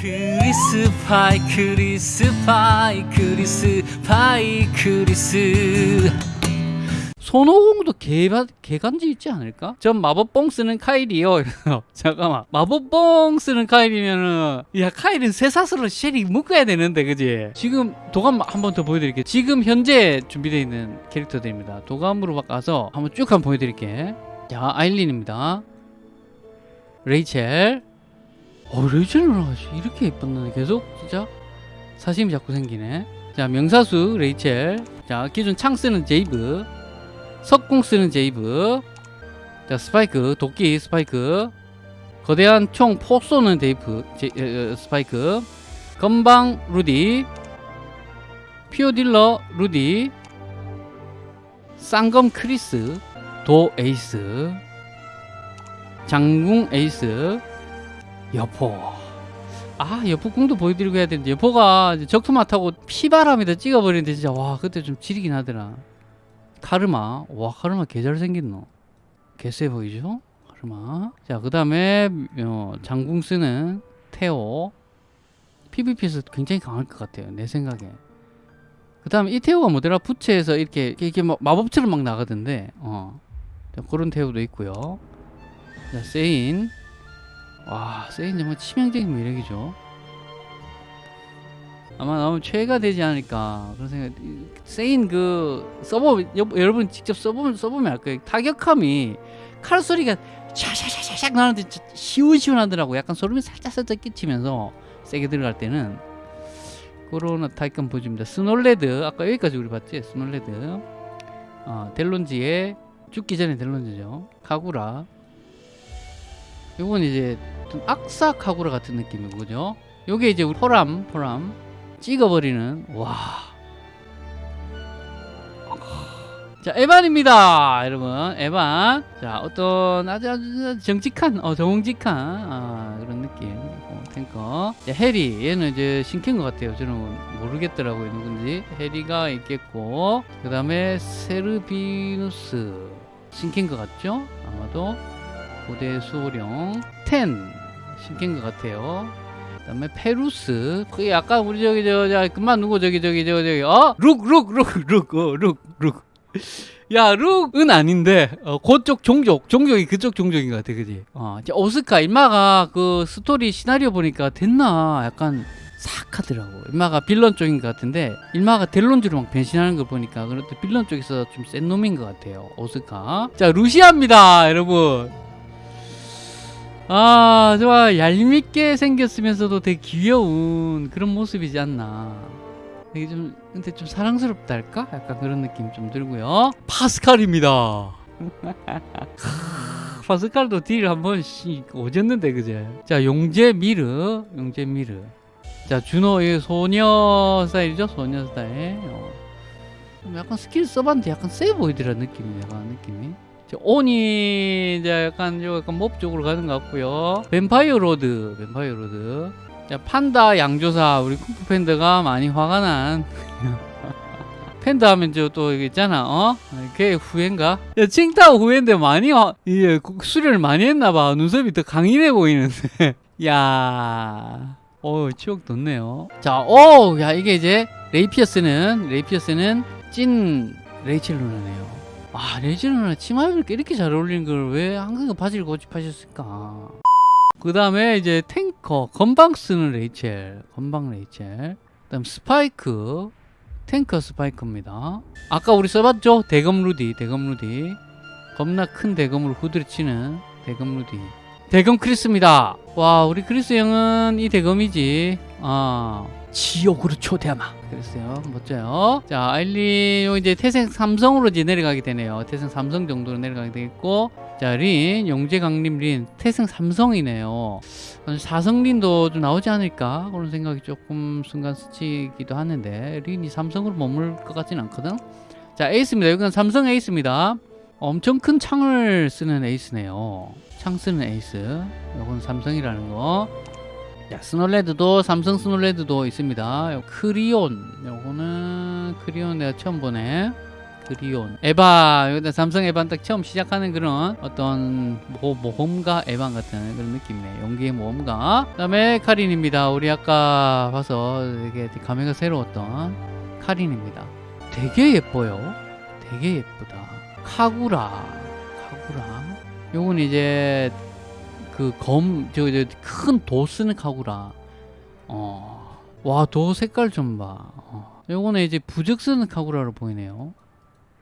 크리스 파이 크리스 파이 크리스 파이 크리스 손오공도 개간지 있지 않을까? 전 마법봉 쓰는 카일이요. 잠깐만 마법봉 쓰는 카일이면은 야 카일은 쇠사슬로 쉘이 묶어야 되는데 그지? 지금 도감 한 번 더 보여드릴게요. 지금 현재 준비되어 있는 캐릭터들입니다. 도감으로 바꿔서 한번 쭉 한번 보여드릴게. 자 아일린입니다. 레이첼. 어 레이첼은 이렇게 예뻤는데 계속 진짜 사심이 자꾸 생기네. 자 명사수 레이첼. 자 기존 창 쓰는 제이브. 석궁 쓰는 제이브. 자 스파이크 도끼 스파이크. 거대한 총 포 쏘는 데이프 제, 에, 에, 스파이크. 건방 루디. 피오 딜러 루디. 쌍검 크리스 도 에이스. 장궁 에이스 여포. 아 여포궁도 보여드리고 해야 되는데 여포가 적토마 타고 피바람에다 찍어버리는데 진짜 와 그때 좀 지리긴 하더라. 카르마. 와 카르마 개잘 생겼노. 개쎄 보이죠? 카르마. 자그 다음에 어, 장궁 쓰는 테오. PVP에서 굉장히 강할 것 같아요 내 생각에. 그 다음에 이 테오가 뭐더라? 부채에서 이렇게 이렇게 막 마법처럼 막 나가던데 어. 자, 그런 테오도 있고요. 자 세인 와 세인 정말 치명적인 매력이죠 아마 나오면 최애가 되지 않을까 그런 생각. 세인 그 써보 여, 여러분 직접 써보면 써보면 알 거예요. 타격함이 칼 소리가 샤샤샤샥 나는데 시원시원하더라고. 약간 소름이 살짝 살짝 끼치면서 세게 들어갈 때는 그런 타이건 보여줍니다. 스놀레드 아까 여기까지 우리 봤지? 스놀레드 어, 델론지의 죽기 전에 델론지죠. 카구라 요건 이제 좀 악사 카구라 같은 느낌이고 그죠? 요게 이제 포람 포람. 찍어버리는 와. 자 에반입니다 여러분. 에반. 자 어떤 아주 아주 정직한 어 정직한 아, 그런 느낌. 어, 탱커. 자, 해리. 얘는 이제 신캔 것 같아요. 저는 모르겠더라고요. 누군지. 해리가 있겠고. 그 다음에 세르비누스. 신캔 것 같죠? 아마도 고대 수호령 텐 신캔 것 같아요. 그 다음에 페루스 그게 약간 우리 저기 저저 그만 누구 저기 저기 저기 저기 어룩룩룩룩어룩룩. 야 룩은 아닌데 어, 그쪽 종족 종족이 그쪽 종족인 것 같아 그지? 어 오스카 임마가 그 스토리 시나리오 보니까 됐나? 약간 싹 하더라고. 임마가 빌런 쪽인 것 같은데 일마가 델론즈로 막 변신하는 걸 보니까 그래도 빌런 쪽에서 좀 센 놈인 것 같아요 오스카. 자 루시아입니다 여러분 아, 좋아. 얄밉게 생겼으면서도 되게 귀여운 그런 모습이지 않나. 되게 좀, 근데 좀 사랑스럽다 할까? 약간 그런 느낌 좀 들고요. 파스칼입니다. 파스칼도 딜 한번 오졌는데, 그제? 자, 용제 미르. 용제 미르. 자, 준호의 소녀 스타일이죠? 소녀 스타일. 어. 약간 스킬 써봤는데 약간 세 보이더라, 느낌이. 약간 느낌이. 온이 이제 약간 요 약간 몹 쪽으로 가는 것 같고요. 뱀파이어 로드, 뱀파이어 로드. 자, 판다 양조사 우리 쿠프 팬더가 많이 화가 난. 팬더 하면 저또 있잖아, 어? 그게 후회인가? 야, 칭타 후회인데 많이 화, 예, 수련을 많이 했나봐. 눈썹이 더 강인해 보이는데. 야, 어, 추억 돋네요. 자, 오, 야, 이게 이제 레이피어스는 레이피어스는 찐 레이첼 루나네요. 아 레지는 치마 입으니까 이렇게 잘 어울리는 걸 왜 항상 바지를 고집하셨을까? 그 다음에 이제 탱커 건방 쓰는 레이첼 건방 레이첼. 그 다음 스파이크 탱커 스파이크입니다. 아까 우리 써봤죠? 대검 루디 대검 루디. 겁나 큰 대검으로 후드려치는 대검 루디. 대검 크리스입니다. 와 우리 크리스 형은 이 대검이지. 아 지옥으로 초대하마. 그랬어요. 멋져요. 자 아일린 요 이제 태생 삼성으로 이제 내려가게 되네요. 태생 삼성 정도로 내려가게 되겠고. 자린 용제 강림 린 태생 삼성이네요. 사성 린도 좀 나오지 않을까? 그런 생각이 조금 순간 스치기도 하는데. 린이 삼성으로 머물 것 같지는 않거든? 자 에이스입니다. 여기는 삼성 에이스입니다. 엄청 큰 창을 쓰는 에이스네요. 창 쓰는 에이스. 요건 삼성이라는 거 자, 스놀레드도 삼성 스놀레드도 있습니다. 요 크리온 요거는 크리온 내가 처음 보네. 트리온. 에반 여기다 삼성 에반 딱 처음 시작하는 그런 어떤 모, 모험가 에반 같은 그런 느낌이네. 용기의 모험가. 그 다음에 카린입니다. 우리 아까 봐서 되게 감회가 새로웠던 카린입니다. 되게 예뻐요. 되게 예쁘다. 카구라. 카구라. 요건 이제 그 검 저 큰 도 쓰는 카구라. 어 와 도 색깔 좀봐. 어. 요거는 이제 부적 쓰는 카구라로 보이네요.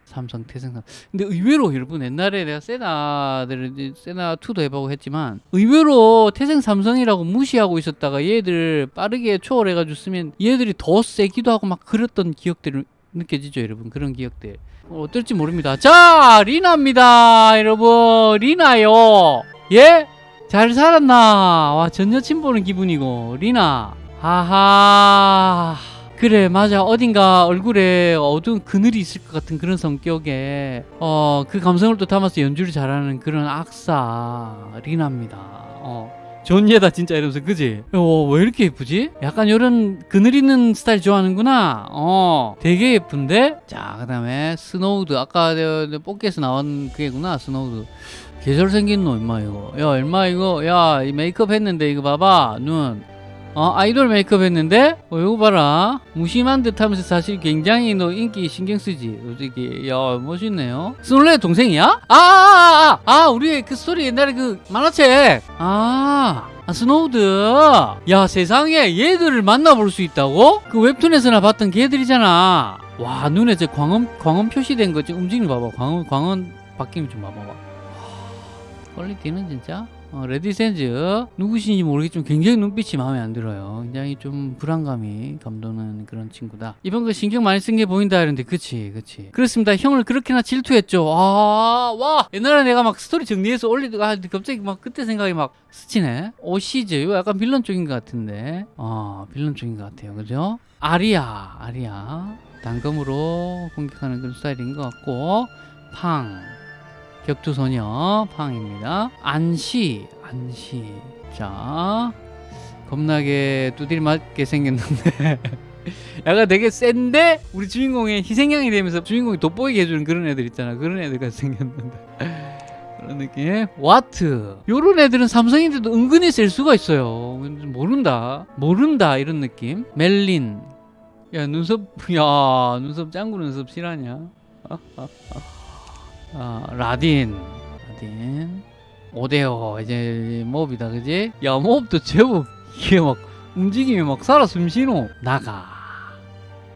삼성 태생삼 근데 의외로 여러분 옛날에 내가 세나들 이제 세나 2도 해보고 했지만 의외로 태생 삼성이라고 무시하고 있었다가 얘들 빠르게 초월해가지고 쓰면 얘들이 더 세기도 하고 막 그랬던 기억들이 느껴지죠 여러분? 그런 기억들. 어, 어떨지 모릅니다. 자 리나입니다 여러분. 리나요. 예? 잘 살았나? 와 전 여친 보는 기분이고. 리나 하하. 그래 맞아. 어딘가 얼굴에 어두운 그늘이 있을 것 같은 그런 성격에 어 그 감성을 또 담아서 연주를 잘하는 그런 악사 리나입니다. 어. 존예다 진짜 이러면서 그지? 어, 왜 이렇게 예쁘지? 약간 이런 그늘 있는 스타일 좋아하는구나. 어 되게 예쁜데? 자그 다음에 스노우드. 아까 뽑기에서 나온 그게구나 스노우드 개잘 생긴 놈 임마 이거 야 임마 이거 야 이 메이크업 했는데 이거 봐봐 눈 어, 아이돌 메이크업 했는데? 어, 이거 봐라. 무심한 듯 하면서 사실 굉장히 너 인기 신경 쓰지. 솔직히. 야, 멋있네요. 스놀레 동생이야? 아, 아, 아, 아, 아, 우리 그 스토리 옛날에 그 만화책. 아, 아, 스노우드. 야, 세상에 얘들을 만나볼 수 있다고? 그 웹툰에서나 봤던 걔들이잖아. 와, 눈에 저 광원, 광원 표시된 거 지금 움직이는 거 봐봐. 광원, 광원 바뀜 좀 봐봐봐. 와, 퀄리티는 진짜 어, 레디센즈 누구신지 모르겠지만 굉장히 눈빛이 마음에 안 들어요. 굉장히 좀 불안감이 감도는 그런 친구다. 이번 거 신경 많이 쓴 게 보인다 이런데 그치 그치. 그렇습니다. 형을 그렇게나 질투했죠. 아, 와 옛날에 내가 막 스토리 정리해서 올리다가 갑자기 막 그때 생각이 막 스치네. 오시즈 이거 약간 빌런 쪽인 것 같은데. 아 빌런 쪽인 것 같아요. 그죠? 아리아 아리아 단검으로 공격하는 그런 스타일인 것 같고 팡 격투소녀 팡입니다. 안시 안시. 자 겁나게 두드리 맞게 생겼는데. 약간 되게 센데 우리 주인공의 희생양이 되면서 주인공이 돋보이게 해주는 그런 애들 있잖아. 그런 애들 같이 생겼는데. 그런 느낌 와트. 요런 애들은 삼성인데도 은근히 셀 수가 있어요. 모른다. 모른다. 이런 느낌. 멜린. 야 눈썹. 야 눈썹 짱구 눈썹 실하냐 아, 라딘 라딘. 오데오 이제 몹이다 그지? 야 몹도 제법 이게 막 움직임이 막 살아 숨쉬노. 나가.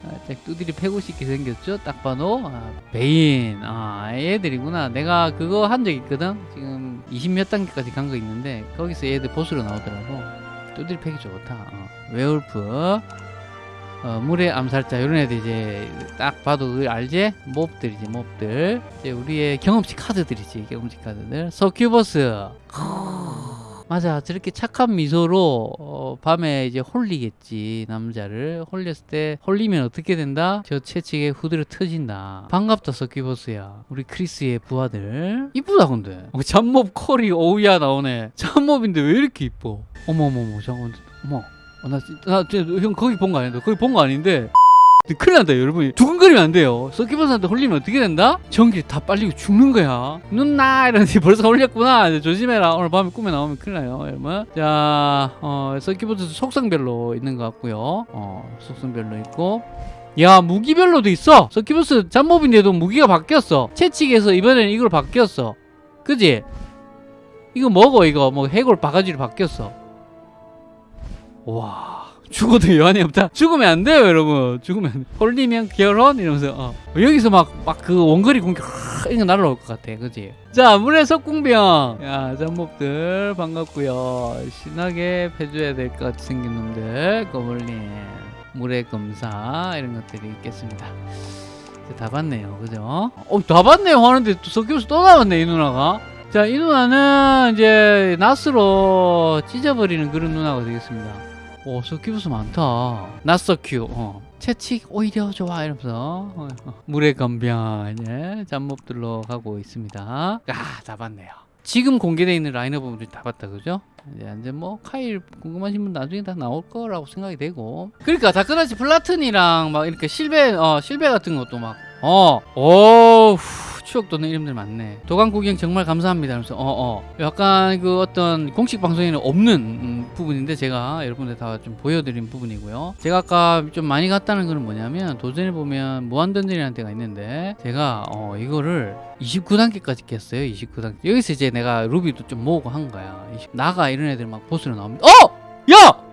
살짝 두드리 패고 싶게 생겼죠? 딱 봐도. 아, 베인. 아 얘들이구나. 내가 그거 한 적 있거든? 지금 20 몇 단계까지 간 거 있는데 거기서 얘들 보스로 나오더라고. 두드리 패기 좋다. 어. 웨울프 어, 물의 암살자 이런 애들 이제 딱 봐도 알지? 몹들이지 몹들. 이제 우리의 경험치 카드들이지 경험치 카드들. 서큐버스 맞아 저렇게 착한 미소로 어, 밤에 이제 홀리겠지 남자를. 홀렸을 때 홀리면 어떻게 된다? 저 채찍에 후드려 터진다. 반갑다 서큐버스야. 우리 크리스의 부하들. 이쁘다 근데. 어, 잡몹 퀄이 오우야 나오네. 잡몹인데 왜 이렇게 이뻐? 어머머머 잠깐만. 어머 어, 나, 진- 나, 형 거기 본 거 아닌데 거기 본 거 아닌데. 큰일 난다 여러분 두근거리면 안 돼요. 서키버스한테 홀리면 어떻게 된다? 전기 다 빨리고 죽는 거야. 눈나! 이러는데 벌써 홀렸구나. 이제 조심해라. 오늘 밤에 꿈에 나오면 큰일 나요 여러분. 자 어, 서키버스 속성별로 있는 것 같고요. 어, 속성별로 있고. 야 무기별로 도 있어. 서키버스 잡몹인데도 무기가 바뀌었어. 채찍에서 이번에는 이걸 바뀌었어. 그지? 이거 먹어 이거. 뭐 해골 바가지로 바뀌었어 와 죽어도 여한이 없다. 죽으면 안 돼요 여러분. 죽으면. 홀리면 결혼? 이러면서 어. 여기서 막 막 그 원거리 공격 하, 이거 날아올 것 같아. 그지? 자 물의 석궁병. 야 잡목들 반갑고요. 신나게 패줘야 될 것 같이 놈들 거블린 물의 검사 이런 것들이 있겠습니다. 다 봤네요. 그죠? 어다 봤네요. 하는데 또 석교수 또 나왔네 이 누나가. 자 이 누나는 이제 나스로 찢어버리는 그런 누나가 되겠습니다 오, 서큐브스 많다. 낫서큐. 어. 채찍 오히려 좋아 이러면서 어, 어. 물의 건병 이제 잡몹들로 가고 있습니다. 아, 다 봤네요. 지금 공개되어 있는 라인업은 다 봤다 그죠? 이제 이제 뭐 카일 궁금하신 분 나중에 다 나올 거라고 생각이 되고 그러니까 다크나치 플라튼이랑 막 이렇게 실베 어 실베 같은 것도 막 어, 오, 후, 추억 돋는 이름들 많네. 도감 구경 정말 감사합니다. 하면서, 어, 어. 약간 그 어떤 공식 방송에는 없는 음, 부분인데 제가 여러분들 다 좀 보여드린 부분이고요. 제가 아까 좀 많이 갔다는 거는 뭐냐면 도전에 보면 무한던전이라는 데가 있는데 제가 어, 이거를 29단계까지 깼어요. 29단계. 여기서 이제 내가 루비도 좀 모으고 한 거야. 20, 나가 이런 애들 막 보스로 나옵니다. 어! 야!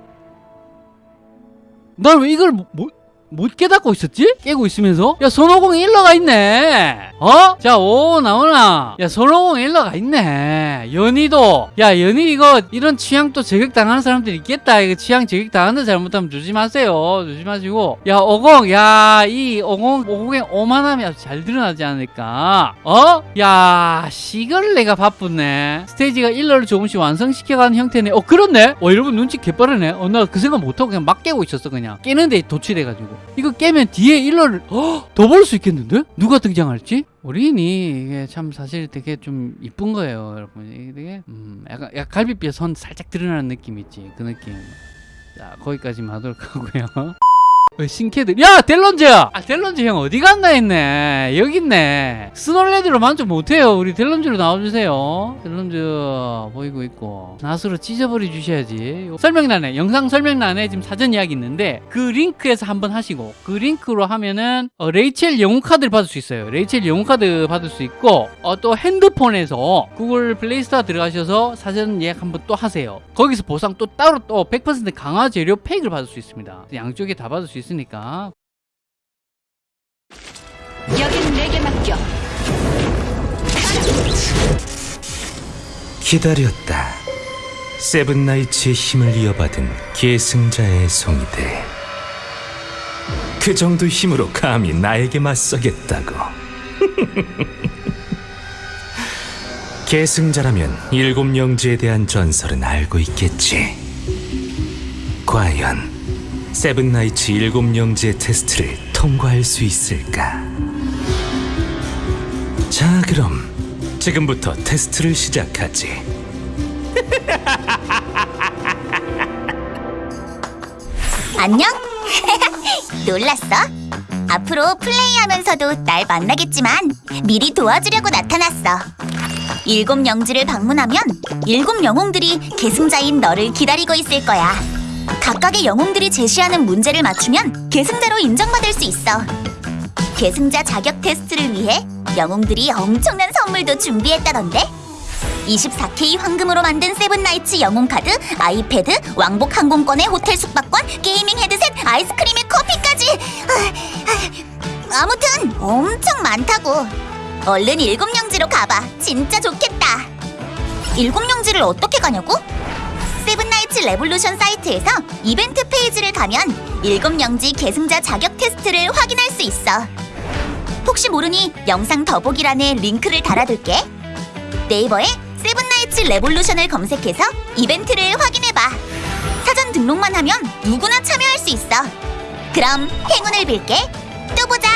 난 왜 이걸 못, 못, 못 깨닫고 있었지? 깨고 있으면서? 야, 손오공 일러가 있네. 어? 자, 오, 나오나. 야, 손오공 일러가 있네. 연희도. 야, 연희 이거, 이런 취향 또 저격당하는 사람들이 있겠다. 이거 취향 저격당하는 잘못하면 조심하세요. 조심하시고. 야, 오공. 야, 이 오공, 오공의 오만함이 아주 잘 드러나지 않을까. 어? 야, 이걸 내가 바쁘네. 스테이지가 일러를 조금씩 완성시켜가는 형태네. 어, 그렇네? 어, 여러분 눈치 개빠르네. 어, 나 그 생각 못하고 그냥 막 깨고 있었어, 그냥. 깨는데 도취돼가지고. 이거 깨면 뒤에 일러를 더 볼 수 있겠는데? 누가 등장할지? 어린이 이게 참 사실 되게 좀 이쁜 거예요, 여러분. 이게 되게 음, 약간, 약간 갈비뼈 선 살짝 드러나는 느낌 있지, 그 느낌. 자, 거기까지만 하도록 하고요. 어, 신캐들. 야 델런즈 아 델런즈 형 어디 갔나 했네. 여기 있네. 스놀레드로 만족 못해요. 우리 델런즈로 나와주세요. 델런즈 보이고 있고. 낫으로 찢어버려 주셔야지. 설명란에 영상 설명란에 지금 사전 예약이 있는데 그 링크에서 한번 하시고 그 링크로 하면은 어, 레이첼 영웅 카드를 받을 수 있어요. 레이첼 영웅 카드 받을 수 있고 어, 또 핸드폰에서 구글 플레이스토어 들어가셔서 사전 예약 한번 또 하세요. 거기서 보상 또 따로 또 100% 강화 재료 팩을 받을 수 있습니다. 양쪽에 다 받을 수 있 으니까 여기는 내게 맡겨. 기다렸다. 세븐나이츠의 힘을 이어받은 계승자의 송이들. 그 정도 힘으로 감히 나에게 맞서겠다고. 계승자라면 일곱 영지에 대한 전설은 알고 있겠지. 과연 세븐나이츠 일곱 영지의 테스트를 통과할 수 있을까? 자, 그럼 지금부터 테스트를 시작하지. 안녕? 놀랐어? 앞으로 플레이하면서도 날 만나겠지만 미리 도와주려고 나타났어. 일곱 영지를 방문하면 일곱 영웅들이 계승자인 너를 기다리고 있을 거야. 각각의 영웅들이 제시하는 문제를 맞추면 계승자로 인정받을 수 있어. 계승자 자격 테스트를 위해 영웅들이 엄청난 선물도 준비했다던데? 24K 황금으로 만든 세븐나이츠 영웅 카드, 아이패드, 왕복 항공권의 호텔 숙박권, 게이밍 헤드셋, 아이스크림에 커피까지. 아, 아, 아무튼 엄청 많다고. 얼른 일곱 영지로 가봐. 진짜 좋겠다. 일곱 영지를 어떻게 가냐고? 세븐나이츠 레볼루션 사이트에서 이벤트 페이지를 가면 일곱 영지 계승자 자격 테스트를 확인할 수 있어. 혹시 모르니 영상 더보기란에 링크를 달아둘게. 네이버에 세븐나이츠 레볼루션을 검색해서 이벤트를 확인해봐. 사전 등록만 하면 누구나 참여할 수 있어. 그럼 행운을 빌게. 또 보자.